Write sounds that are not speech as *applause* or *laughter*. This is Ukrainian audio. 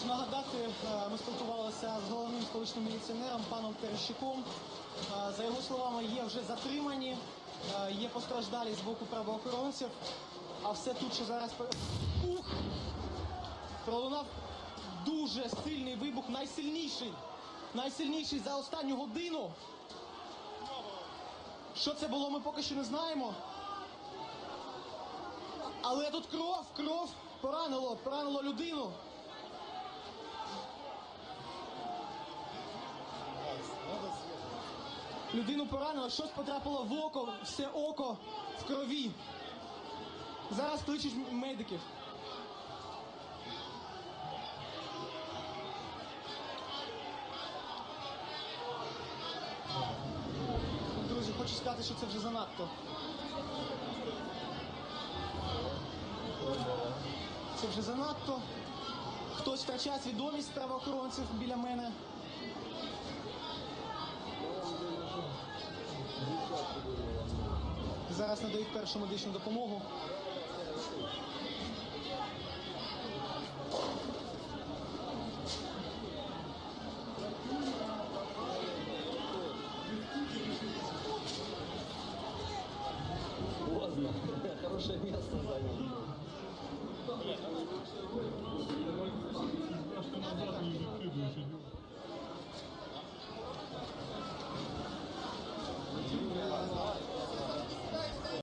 Хочу нагадати, е, ми спілкувалися з головним столичним міліціонером паном Терещуком. Е, За його словами, є вже затримані, е, є постраждалі з боку правоохоронців. А все тут, що зараз Ух! пролунав дуже сильний вибух, найсильніший, найсильніший за останню годину. Що це було, ми поки що не знаємо. Але тут кров, кров поранило, поранило людину. Людину поранило, щось потрапило в око, все око в крові. Зараз кличуть медиків. Друзі, хочу сказати, що це вже занадто. Це вже занадто. Хтось втрачає свідомість правоохоронців біля мене. Зараз надають першу медичну допомогу. Поздно. *laughs* Хорошее место занял.